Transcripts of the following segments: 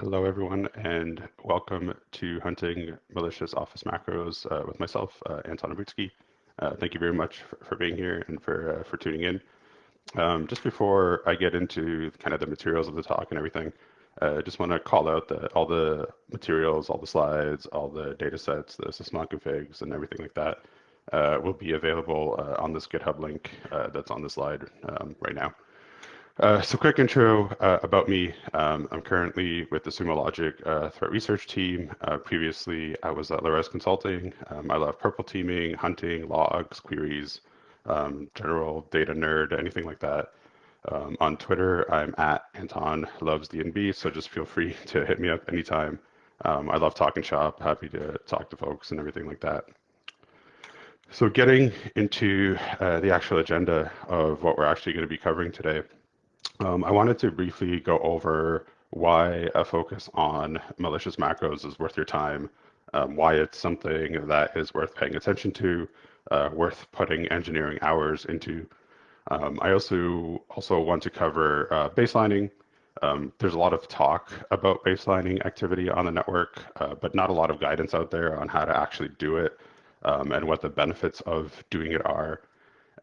Hello, everyone, and welcome to Hunting Malicious Office Macros uh, with myself, uh, Anton Ovrutsky. Uh, thank you very much for, for being here and for, uh, for tuning in. Um, just before I get into kind of the materials of the talk and everything, uh, I just want to call out that all the materials, all the slides, all the data sets, the sysmon configs, and everything like that uh, will be available on this GitHub link that's on the slide um, right now. Uh, so quick intro uh, about me. Um, I'm currently with the Sumo Logic uh, threat research team. Uh, previously, I was at Lares Consulting. Um, I love purple teaming, hunting, logs, queries, um, general data nerd, anything like that. Um, on Twitter, I'm at Anton Loves DNB, so just feel free to hit me up anytime. Um, I love talking shop, happy to talk to folks and everything like that. So getting into uh, the actual agenda of what we're actually going to be covering today. Um, I wanted to briefly go over why a focus on malicious macros is worth your time, um, why it's something that is worth paying attention to, uh, worth putting engineering hours into. Um, I also also want to cover uh, baselining. Um, there's a lot of talk about baselining activity on the network, uh, but not a lot of guidance out there on how to actually do it um, and what the benefits of doing it are.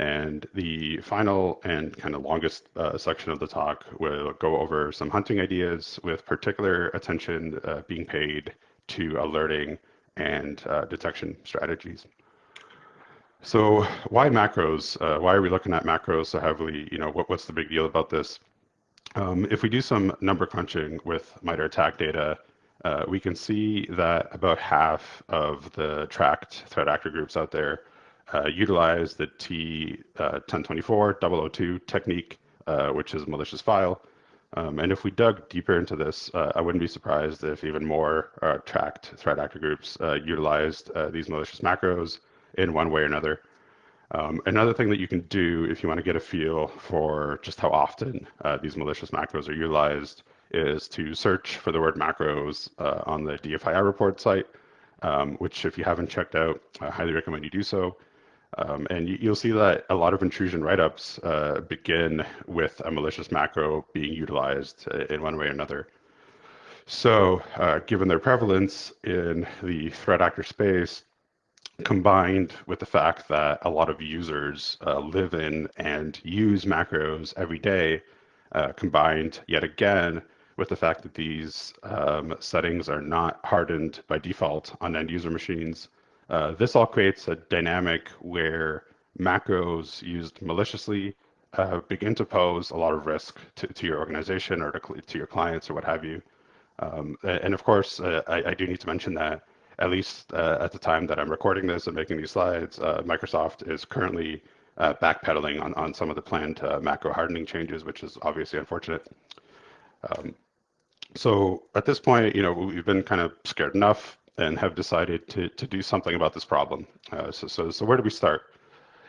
And the final and kind of longest uh, section of the talk will go over some hunting ideas with particular attention uh, being paid to alerting and uh, detection strategies. So why macros? Uh, why are we looking at macros so heavily? You know, what, what's the big deal about this? Um, if we do some number crunching with MITRE ATT&CK data, uh, we can see that about half of the tracked threat actor groups out there uh, utilize the T1024 uh, 002 technique, uh, which is a malicious file. Um, and if we dug deeper into this, uh, I wouldn't be surprised if even more uh, tracked threat actor groups uh, utilized these malicious macros in one way or another. Um, another thing that you can do if you want to get a feel for just how often these malicious macros are utilized is to search for the word macros on the DFIR report site, um, which if you haven't checked out, I highly recommend you do so. Um, and you, will see that a lot of intrusion write-ups uh, begin with a malicious macro being utilized uh, in one way or another. So uh, given their prevalence in the threat actor space, combined with the fact that a lot of users uh, live in and use macros every day, uh, combined yet again with the fact that these um, settings are not hardened by default on end user machines, uh, this all creates a dynamic where macros used maliciously uh, begin to pose a lot of risk to, to your organization or to, to your clients or what have you. Um, and of course, uh, I, I, do need to mention that at least uh, at the time that I'm recording this and making these slides, uh, Microsoft is currently backpedaling on, on some of the planned macro hardening changes, which is obviously unfortunate. Um, so at this point, you know, we've been kind of scared enough and have decided to, to do something about this problem. Uh, so, so, so where do we start?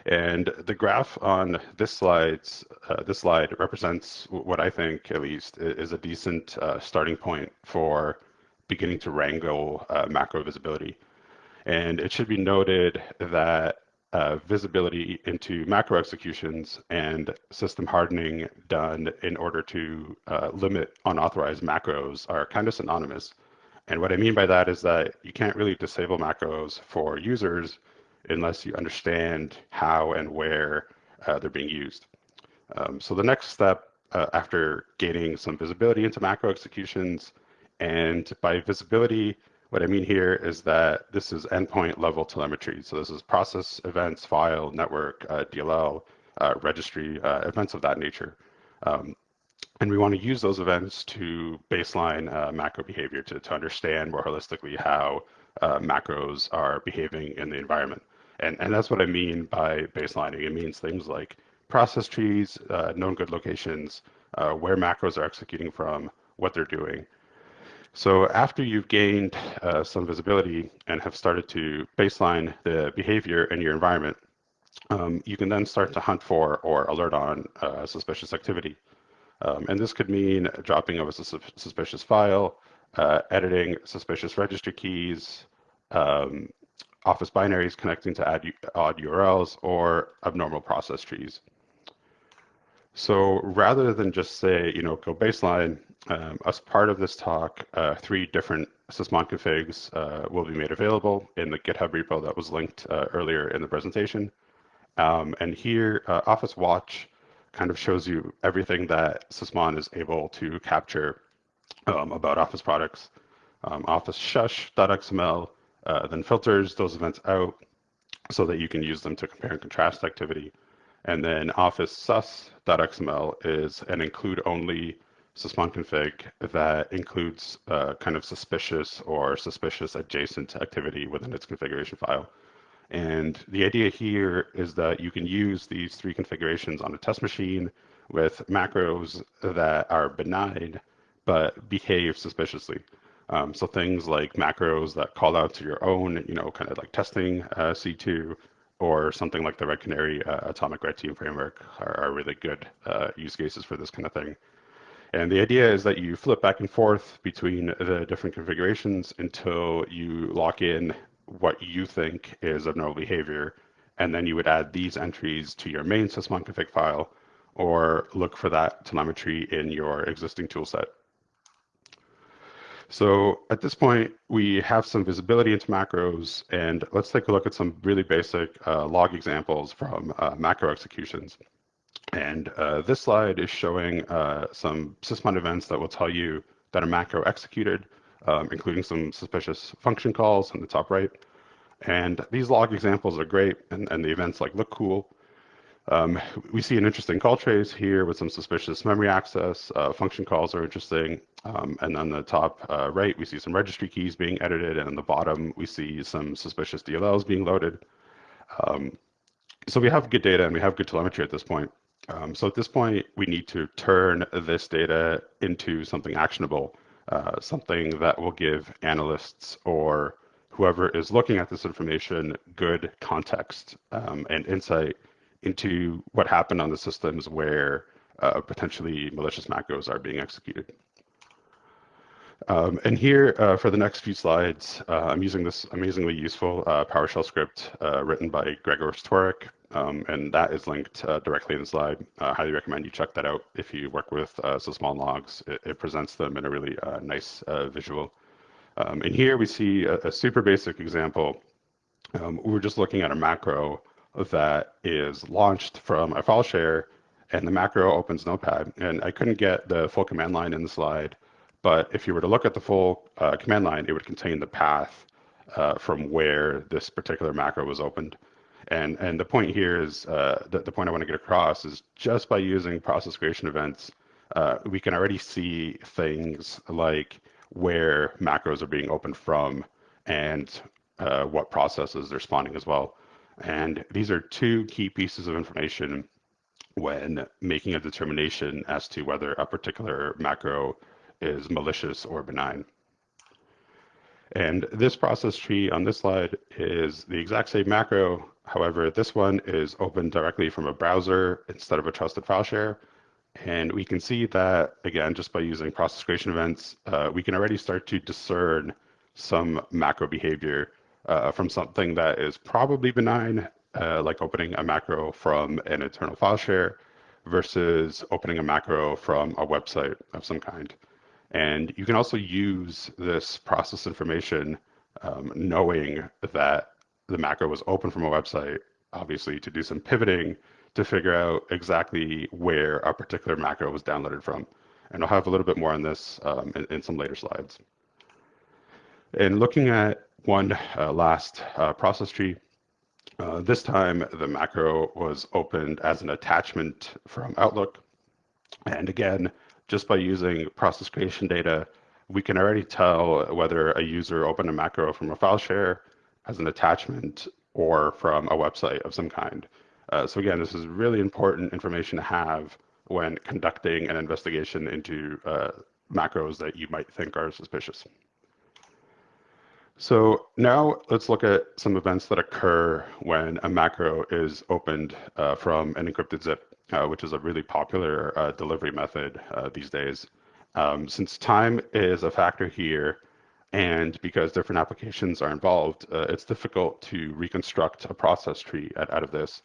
And the graph on this slides, uh, this slide represents what I think, at least, is a decent uh, starting point for beginning to wrangle uh, macro visibility. And it should be noted that uh, visibility into macro executions and system hardening done in order to uh, limit unauthorized macros are kind of synonymous. And what I mean by that is that you can't really disable macros for users unless you understand how and where uh, they're being used. Um, so the next step uh, after gaining some visibility into macro executions, and by visibility, what I mean here is that this is endpoint level telemetry. So this is process, events, file, network, uh, DLL, uh, registry, uh, events of that nature. Um, and we want to use those events to baseline uh, macro behavior to, to understand more holistically how uh, macros are behaving in the environment. And, and that's what I mean by baselining. It means things like process trees, uh, known good locations, uh, where macros are executing from, what they're doing. So after you've gained uh, some visibility and have started to baseline the behavior in your environment, um, you can then start to hunt for or alert on uh, suspicious activity. Um, and this could mean dropping of a suspicious file, uh, editing suspicious registry keys, um, office binaries connecting to odd URLs, or abnormal process trees. So rather than just say, you know, go baseline, um, as part of this talk, uh, three different sysmon configs uh, will be made available in the GitHub repo that was linked uh, earlier in the presentation. Um, and here, uh, Office Watch kind of shows you everything that Sysmon is able to capture um, about Office products. Um, Office shush.xml uh, then filters those events out so that you can use them to compare and contrast activity. And then Office sus.xml is an include only sysmon config that includes uh, kind of suspicious or suspicious adjacent activity within its configuration file. And the idea here is that you can use these three configurations on a test machine with macros that are benign but behave suspiciously. Um, so things like macros that call out to your own, you know, kind of like testing uh, C2 or something like the Red Canary uh, Atomic Red Team framework are, are really good uh, use cases for this kind of thing. And the idea is that you flip back and forth between the different configurations until you lock in what you think is abnormal behavior. And then you would add these entries to your main sysmon config file or look for that telemetry in your existing toolset. So at this point, we have some visibility into macros, and let's take a look at some really basic uh, log examples from uh, macro executions. And uh, this slide is showing uh, some sysmon events that will tell you that a macro executed, um, including some suspicious function calls in the top right. And these log examples are great, and, and the events like look cool. Um, we see an interesting call trace here with some suspicious memory access. Uh, function calls are interesting. Um, and on the top uh, right, we see some registry keys being edited. And on the bottom, we see some suspicious DLLs being loaded. Um, so we have good data and we have good telemetry at this point. Um, so at this point, we need to turn this data into something actionable, uh, something that will give analysts or whoever is looking at this information good context um, and insight into what happened on the systems where uh, potentially malicious macros are being executed. Um, and here uh, for the next few slides, uh, I'm using this amazingly useful uh, PowerShell script written by Grzegorz Tworek, um, and that is linked uh, directly in the slide. I highly recommend you check that out if you work with Sysmon logs. It, it, presents them in a really nice visual. Um, and here we see a, a super basic example. Um, we're just looking at a macro that is launched from a file share and the macro opens Notepad. And I couldn't get the full command line in the slide, but if you were to look at the full uh, command line, it would contain the path uh, from where this particular macro was opened. And, and the point here is, uh, the, the point I want to get across is just by using process creation events, uh, we can already see things like where macros are being opened from and uh, what processes they're spawning as well. And these are two key pieces of information when making a determination as to whether a particular macro is malicious or benign. And this process tree on this slide is the exact same macro. However, this one is opened directly from a browser instead of a trusted file share. And we can see that, again, just by using process creation events, uh, we can already start to discern some macro behavior uh, from something that is probably benign, uh, like opening a macro from an internal file share versus opening a macro from a website of some kind. And you can also use this process information um, knowing that the macro was open from a website, obviously to do some pivoting to figure out exactly where a particular macro was downloaded from. And I'll have a little bit more on this um, in, in, some later slides. And looking at one uh, last uh, process tree, uh, this time the macro was opened as an attachment from Outlook. And again, just by using process creation data, we can already tell whether a user opened a macro from a file share as an attachment or from a website of some kind. Uh, so again, this is really important information to have when conducting an investigation into uh, macros that you might think are suspicious. So now let's look at some events that occur when a macro is opened uh, from an encrypted zip uh, which is a really popular uh, delivery method uh, these days. Um, since time is a factor here, and because different applications are involved, uh, it's difficult to reconstruct a process tree out, out of this.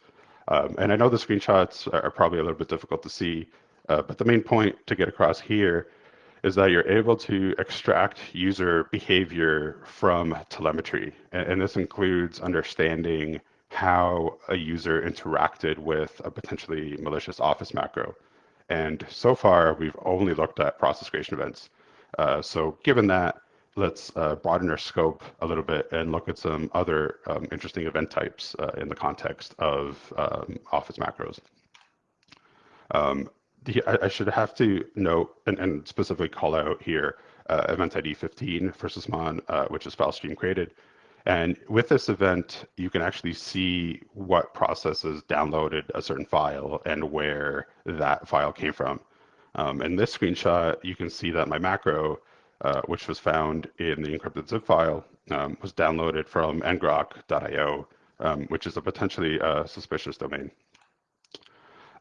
Um, and I know the screenshots are probably a little bit difficult to see, uh, but the main point to get across here is that you're able to extract user behavior from telemetry. And, and this includes understanding how a user interacted with a potentially malicious office macro. And so far, we've only looked at process creation events. Uh, so given that, let's uh, broaden our scope a little bit and look at some other um, interesting event types uh, in the context of um, Office macros. Um, the, I, I, should have to note and, and specifically call out here uh, event ID 15 for Sysmon, uh, which is file stream created. And with this event, you can actually see what processes downloaded a certain file and where that file came from. Um, in this screenshot, you can see that my macro uh, which was found in the encrypted zip file, um, was downloaded from ngrok.io, um, which is a potentially uh, suspicious domain.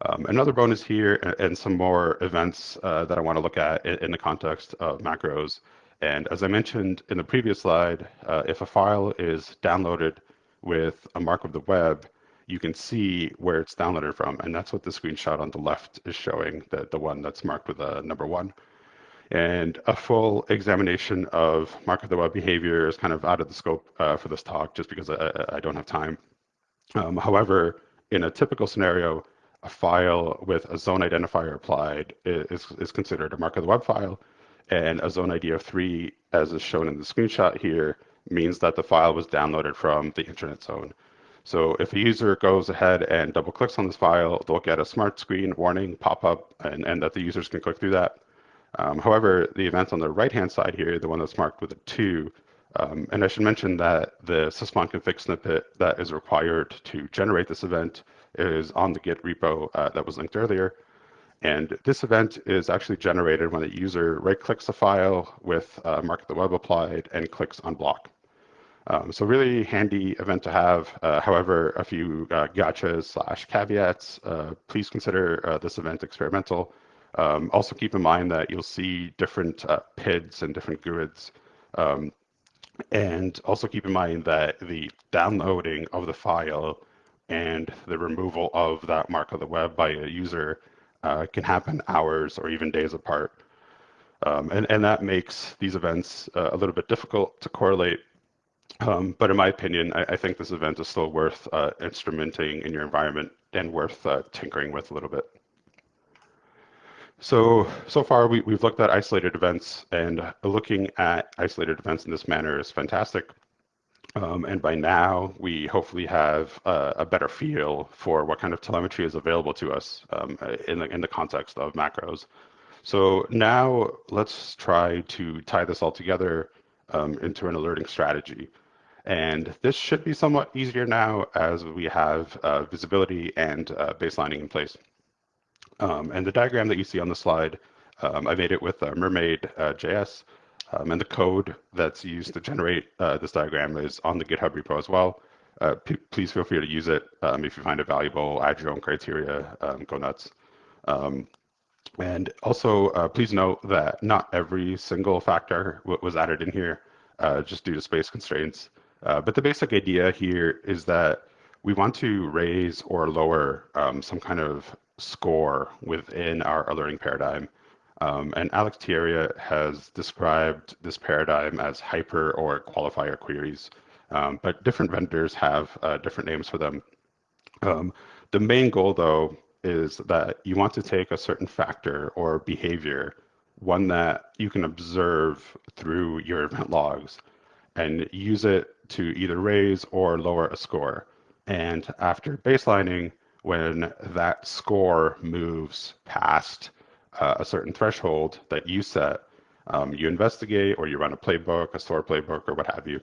Um, another bonus here and, some more events uh, that I want to look at in, in, the context of macros. And as I mentioned in the previous slide, uh, if a file is downloaded with a mark of the web, you can see where it's downloaded from. And that's what the screenshot on the left is showing, the, the one that's marked with a number one. And a full examination of mark of the web behavior is kind of out of the scope uh, for this talk just because I, I don't have time. Um, however, in a typical scenario, a file with a zone identifier applied is, is considered a mark of the web file. And a zone ID of three, as is shown in the screenshot here, means that the file was downloaded from the internet zone. So if a user goes ahead and double clicks on this file, they'll get a smart screen warning pop up and, and that the users can click through that. Um, however, the event on the right-hand side here, the one that's marked with a two, um, and I should mention that the sysmon config snippet that is required to generate this event is on the Git repo uh, that was linked earlier. And this event is actually generated when a user right-clicks a file with uh, mark the web applied and clicks on block. Um, so really handy event to have. Uh, however, a few uh, gotchas slash caveats. Uh, please consider uh, this event experimental um, also keep in mind that you'll see different uh, PIDs and different GUIDs. Um, and also keep in mind that the downloading of the file and the removal of that mark of the web by a user uh, can happen hours or even days apart. Um, and, and that makes these events uh, a little bit difficult to correlate. Um, but in my opinion, I, I, think this event is still worth uh, instrumenting in your environment and worth uh, tinkering with a little bit. So, so far we, we've looked at isolated events and looking at isolated events in this manner is fantastic. Um, and by now, we hopefully have a, better feel for what kind of telemetry is available to us um, in, the, in the context of macros. So now let's try to tie this all together um, into an alerting strategy. And this should be somewhat easier now as we have uh, visibility and uh, baselining in place. Um, and the diagram that you see on the slide, um, I made it with uh, Mermaid uh, JS. Um, and the code that's used to generate uh, this diagram is on the GitHub repo as well. Uh, please feel free to use it um, if you find it valuable, add your own criteria, um, go nuts. Um, and also, uh, please note that not every single factor was added in here uh, just due to space constraints. but the basic idea here is that we want to raise or lower um, some kind of score within our alerting paradigm. Um, and Alex Teixeira has described this paradigm as hyper or qualifier queries, um, but different vendors have uh, different names for them. Um, the main goal, though, is that you want to take a certain factor or behavior, one that you can observe through your event logs, and use it to either raise or lower a score. And after baselining, when that score moves past uh, a certain threshold that you set, um, you investigate or you run a playbook, a SOAR playbook, or what have you.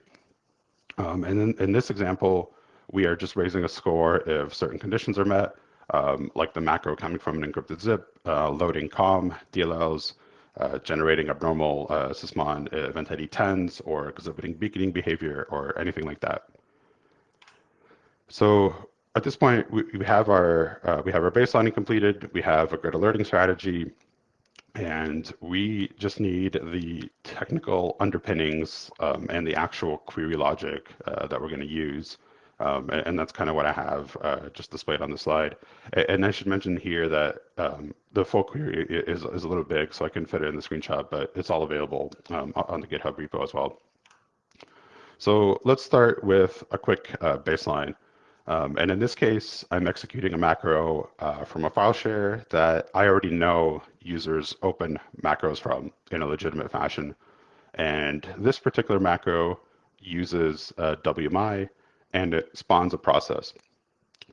Um, and in, in, this example, we are just raising a score if certain conditions are met, um, like the macro coming from an encrypted zip, uh, loading COM, DLLs, uh, generating abnormal uh, Sysmon event ID 10s, or exhibiting beaconing behavior, or anything like that. So at this point, we, we have our uh, we have our baselining completed. We have a grid alerting strategy, and we just need the technical underpinnings um, and the actual query logic uh, that we're going to use Um, and, and, that's kind of what I have uh, just displayed on the slide. And, and I should mention here that um, the full query is, is a little big, so I can fit it in the screenshot, but it's all available um, on the GitHub repo as well. So let's start with a quick uh, baseline. Um, and in this case, I'm executing a macro uh, from a file share that I already know users open macros from in a legitimate fashion. And this particular macro uses WMI and it spawns a process.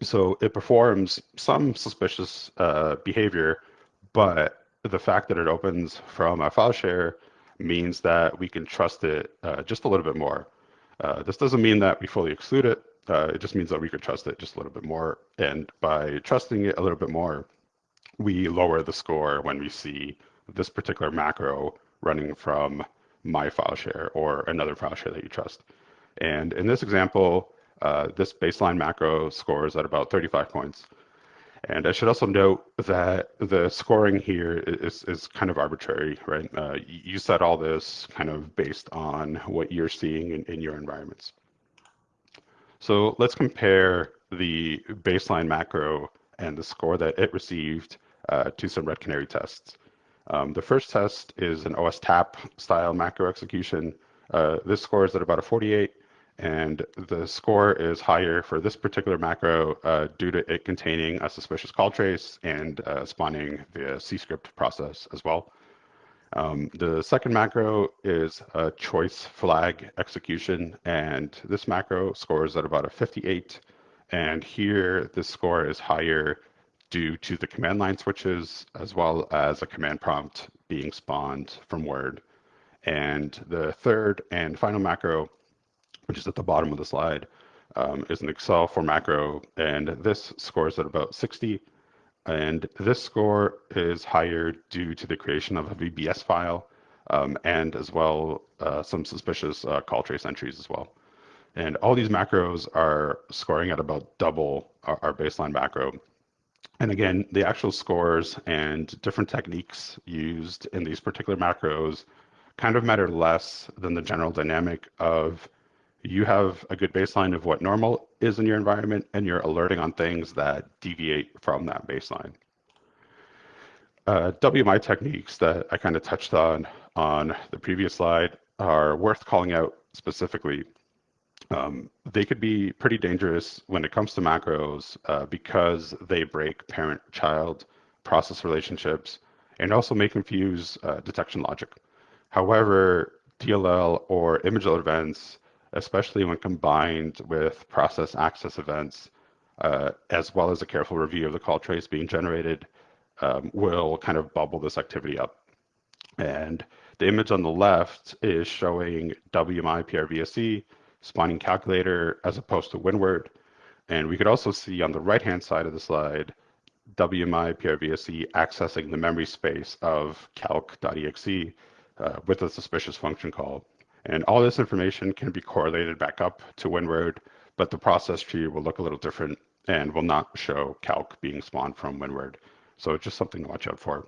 So it performs some suspicious uh, behavior, but the fact that it opens from a file share means that we can trust it uh, just a little bit more. Uh, this doesn't mean that we fully exclude it. Uh, it just means that we could trust it just a little bit more. And by trusting it a little bit more, we lower the score when we see this particular macro running from my file share or another file share that you trust. And in this example, uh, this baseline macro scores at about 35 points. And I should also note that the scoring here is, is kind of arbitrary, right? Uh, you set all this kind of based on what you're seeing in, in your environments. So let's compare the baseline macro and the score that it received uh, to some Red Canary tests. Um, the first test is an OSTap style macro execution. Uh, this score is at about a 48, and the score is higher for this particular macro uh, due to it containing a suspicious call trace and uh, spawning the CScript process as well. Um, the second macro is a choice flag execution, and this macro scores at about a 58. And here, this score is higher due to the command line switches, as well as a command prompt being spawned from Word. And the third and final macro, which is at the bottom of the slide, um, is an Excel 4 macro, and this scores at about 60. And this score is higher due to the creation of a VBS file um, and as well uh, some suspicious uh, call trace entries as well. And all these macros are scoring at about double our, our baseline macro. And again, the actual scores and different techniques used in these particular macros kind of matter less than the general dynamic of you have a good baseline of what normal is in your environment and you're alerting on things that deviate from that baseline. Uh, WMI techniques that I kind of touched on on the previous slide are worth calling out specifically. Um, they could be pretty dangerous when it comes to macros uh, because they break parent-child process relationships and also may confuse uh, detection logic. However, DLL or image events especially when combined with process access events, uh, as well as a careful review of the call trace being generated, um, will kind of bubble this activity up. And the image on the left is showing WMI PRVSE spawning calculator as opposed to WinWord. And we could also see on the right-hand side of the slide, WMI PRVSE accessing the memory space of calc.exe uh, with a suspicious function call. And all this information can be correlated back up to WinWord, but the process tree will look a little different and will not show calc being spawned from WinWord. So it's just something to watch out for.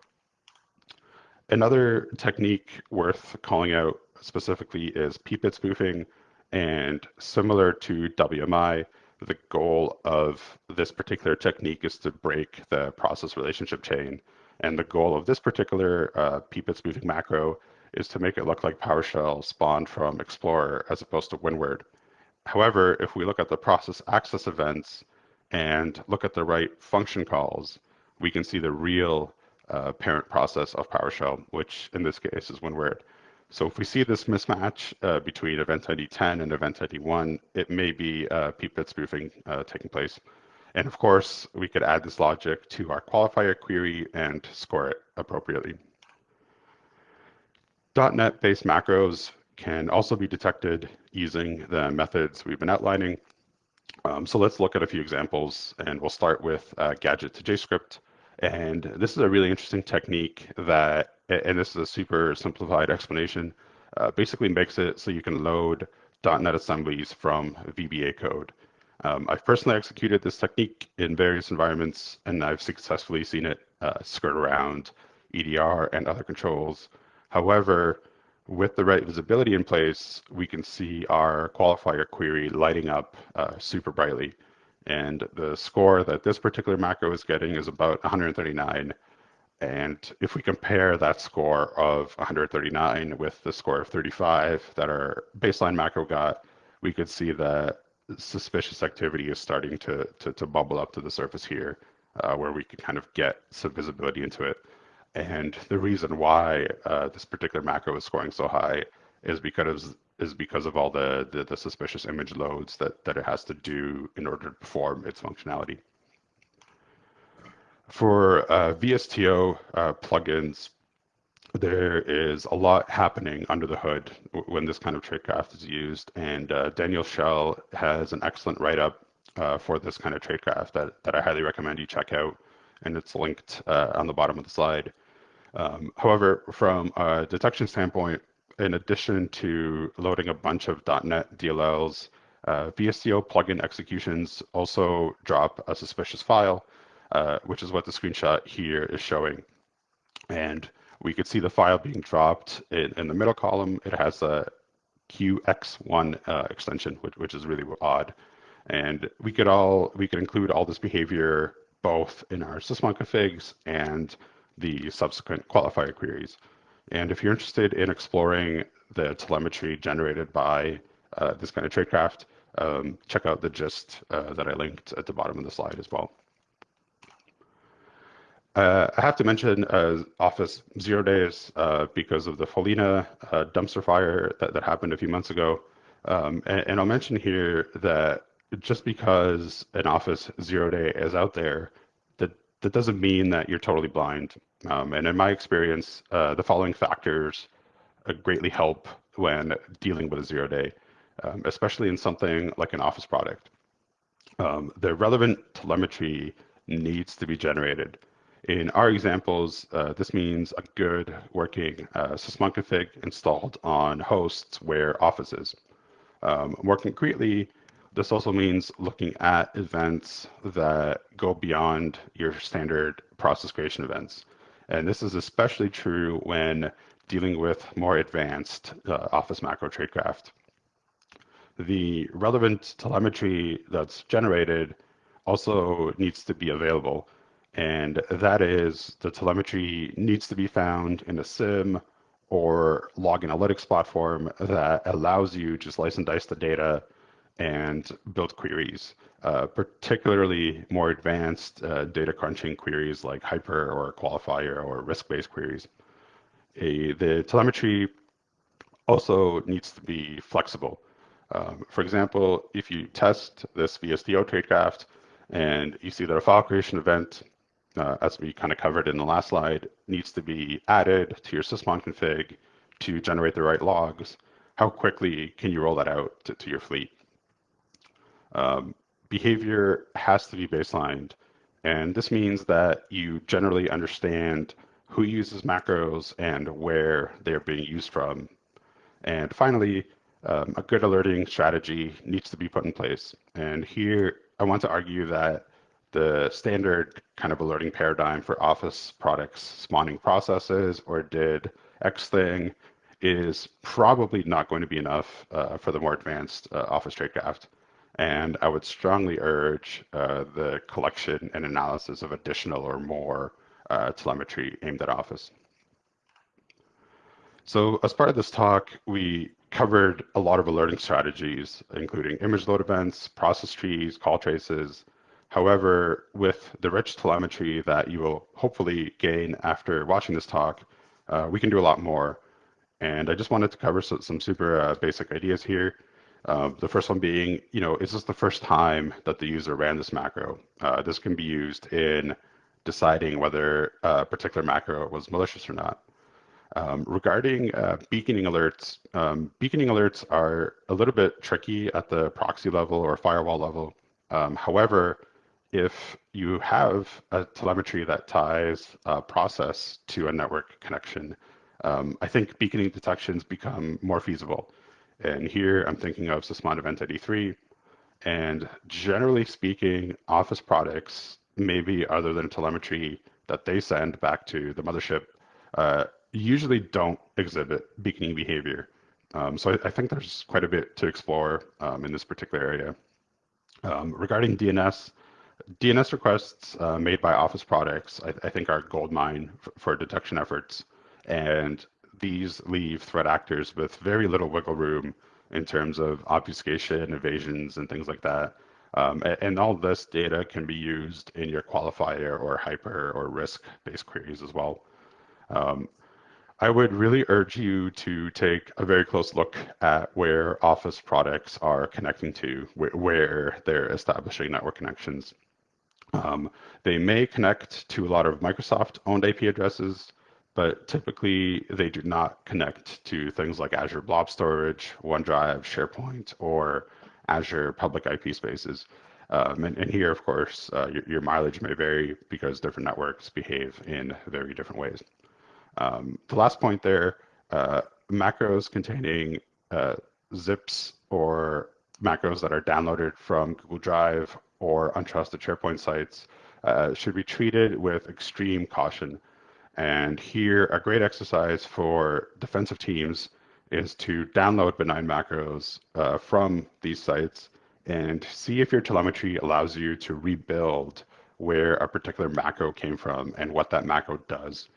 Another technique worth calling out specifically is PPID spoofing. And similar to WMI, the goal of this particular technique is to break the process relationship chain. And the goal of this particular uh, PPID spoofing macro is to make it look like PowerShell spawned from Explorer as opposed to WinWord. However, if we look at the process access events and look at the right function calls, we can see the real uh, parent process of PowerShell, which in this case is WinWord. So if we see this mismatch uh, between event ID 10 and event ID 1, it may be uh, PPID spoofing uh, taking place. And of course, we could add this logic to our qualifier query and score it appropriately. .NET-based macros can also be detected using the methods we've been outlining. Um, so let's look at a few examples, and we'll start with uh, GadgetToJScript. And this is a really interesting technique that, and this is a super simplified explanation, uh, basically makes it so you can load .NET assemblies from VBA code. Um, I've personally executed this technique in various environments, and I've successfully seen it uh, skirt around EDR and other controls However, with the right visibility in place, we can see our qualifier query lighting up uh, super brightly. And the score that this particular macro is getting is about 139. And if we compare that score of 139 with the score of 35 that our baseline macro got, we could see that suspicious activity is starting to, to, to bubble up to the surface here, uh, where we can kind of get some visibility into it. And the reason why uh, this particular macro is scoring so high is because is because of all the, the, the suspicious image loads that that it has to do in order to perform its functionality. For uh, VSTO uh, plugins, there is a lot happening under the hood when this kind of tradecraft is used. And uh, Daniel Shell has an excellent write-up uh, for this kind of tradecraft that, that I highly recommend you check out. And it's linked uh, on the bottom of the slide. Um, however, from a detection standpoint, in addition to loading a bunch of .NET DLLs, uh, plugin executions also drop a suspicious file, uh, which is what the screenshot here is showing. And we could see the file being dropped in, in the middle column. It has a QX1 uh, extension, which, which is really odd. And we could all we could include all this behavior both in our sysmon configs and the subsequent qualifier queries. And if you're interested in exploring the telemetry generated by uh, this kind of tradecraft, um, check out the gist uh, that I linked at the bottom of the slide as well. Uh, I have to mention uh, Office Zero Days uh, because of the Follina uh, dumpster fire that, that happened a few months ago. Um, and, and, I'll mention here that just because an Office Zero Day is out there, that, doesn't mean that you're totally blind. Um, and in my experience, uh, the following factors uh, greatly help when dealing with a zero day, um, especially in something like an Office product. Um, the relevant telemetry needs to be generated. In our examples, uh, this means a good working uh, sysmon config installed on hosts where Office is. Um, more concretely, this also means looking at events that go beyond your standard process creation events. And this is especially true when dealing with more advanced uh, Office macro tradecraft. The relevant telemetry that's generated also needs to be available and that is the telemetry needs to be found in a SIEM or log analytics platform that allows you to slice and dice the data and build queries, uh, particularly more advanced uh, data crunching queries like hyper or qualifier or risk-based queries. A, the telemetry also needs to be flexible. Um, for example, if you test this VSTO tradecraft and you see that a file creation event uh, as we kind of covered in the last slide, needs to be added to your sysmon config to generate the right logs. How quickly can you roll that out to, to your fleet? Um, behavior has to be baselined. And this means that you generally understand who uses macros and where they're being used from. And finally, um, a good alerting strategy needs to be put in place. And here I want to argue that the standard kind of alerting paradigm for Office products spawning processes or did X thing is probably not going to be enough uh, for the more advanced uh, Office tradecraft. And I would strongly urge uh, the collection and analysis of additional or more uh, telemetry aimed at Office. So as part of this talk, we covered a lot of alerting strategies, including image load events, process trees, call traces, However, with the rich telemetry that you will hopefully gain after watching this talk, uh, we can do a lot more. And I just wanted to cover some, super uh, basic ideas here. Uh, the first one being, you know, is this the first time that the user ran this macro? Uh, this can be used in deciding whether a particular macro was malicious or not. Um, regarding uh, beaconing alerts, um, beaconing alerts are a little bit tricky at the proxy level or firewall level. Um, however, if you have a telemetry that ties a process to a network connection, um, I think beaconing detections become more feasible. And here I'm thinking of Sysmon Event ID 3. And generally speaking, Office products, maybe other than telemetry that they send back to the mothership, uh, usually don't exhibit beaconing behavior. Um, so I, I, think there's quite a bit to explore um, in this particular area. Um, regarding DNS, DNS requests uh, made by Office products, I, I think are gold mine for detection efforts. And these leave threat actors with very little wiggle room in terms of obfuscation, evasions, and things like that. Um, and, all this data can be used in your qualifier or hyper or risk-based queries as well. Um, I would really urge you to take a very close look at where Office products are connecting to, where, where they're establishing network connections. Um, they may connect to a lot of Microsoft-owned IP addresses, but typically they do not connect to things like Azure Blob Storage, OneDrive, SharePoint, or Azure public IP spaces. Um, and, and, here, of course, uh, your, your, mileage may vary because different networks behave in very different ways. Um, the last point there, uh, macros containing uh, zips or macros that are downloaded from Google Drive or untrusted SharePoint sites uh, should be treated with extreme caution. And here, a great exercise for defensive teams is to download benign macros uh, from these sites and see if your telemetry allows you to rebuild where a particular macro came from and what that macro does.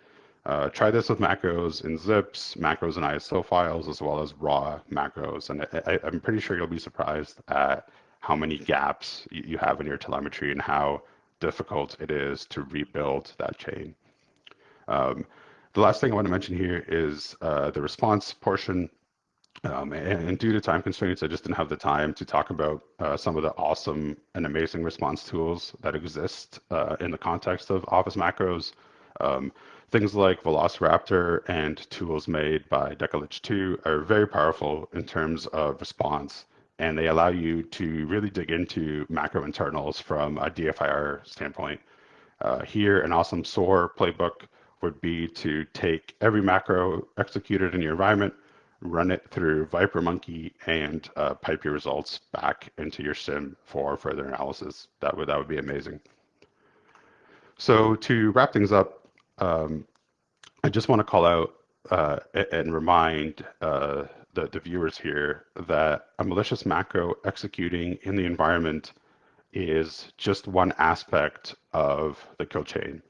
Uh, try this with macros in zips, macros in ISO files, as well as raw macros. And I, am pretty sure you'll be surprised at how many gaps you have in your telemetry and how difficult it is to rebuild that chain. Um, the last thing I want to mention here is uh, the response portion. Um, and, and, due to time constraints, I just didn't have the time to talk about uh, some of the awesome and amazing response tools that exist uh, in the context of Office macros. Um, things like Velociraptor and tools made by Decalage 2 are very powerful in terms of response, and they allow you to really dig into macro internals from a DFIR standpoint. Uh, here, an awesome SOAR playbook would be to take every macro executed in your environment, run it through ViperMonkey, and uh, pipe your results back into your SIEM for further analysis. That would that would be amazing. So to wrap things up, um, I just want to call out uh, and remind uh, the, the viewers here that a malicious macro executing in the environment is just one aspect of the kill chain.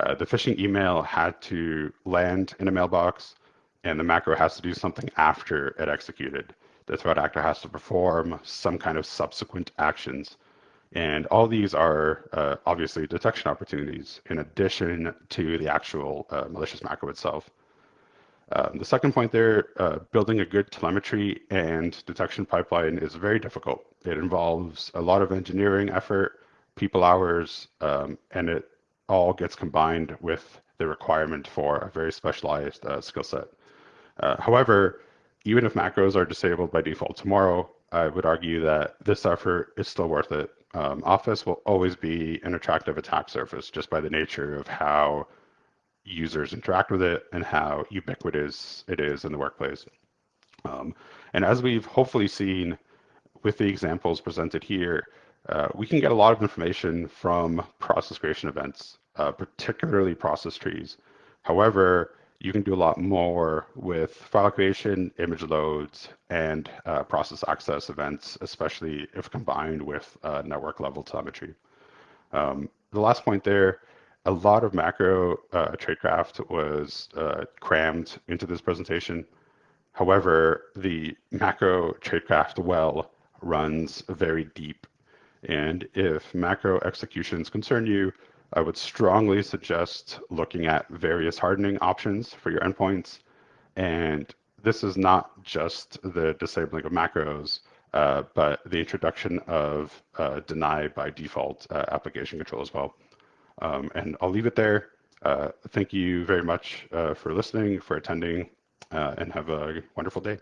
Uh, the phishing email had to land in a mailbox, and the macro has to do something after it executed. The threat actor has to perform some kind of subsequent actions. And all these are uh, obviously detection opportunities in addition to the actual uh, malicious macro itself. Um, the second point there, uh, building a good telemetry and detection pipeline is very difficult. It involves a lot of engineering effort, people hours, um, and it all gets combined with the requirement for a very specialized uh, skill set. Uh, however, even if macros are disabled by default tomorrow, I would argue that this effort is still worth it um, Office will always be an attractive attack surface just by the nature of how users interact with it and how ubiquitous it is in the workplace. Um, and as we've hopefully seen with the examples presented here, uh, we can get a lot of information from process creation events, uh, particularly process trees. However, you can do a lot more with file creation, image loads, and uh, process access events, especially if combined with uh, network level telemetry. Um, the last point there, a lot of macro uh, tradecraft was uh, crammed into this presentation. However, the macro tradecraft well runs very deep. And if macro executions concern you, I would strongly suggest looking at various hardening options for your endpoints. And this is not just the disabling of macros, uh, but the introduction of uh, deny by default uh, application control as well. Um, and I'll leave it there. Uh, thank you very much uh, for listening, for attending, uh, and have a wonderful day.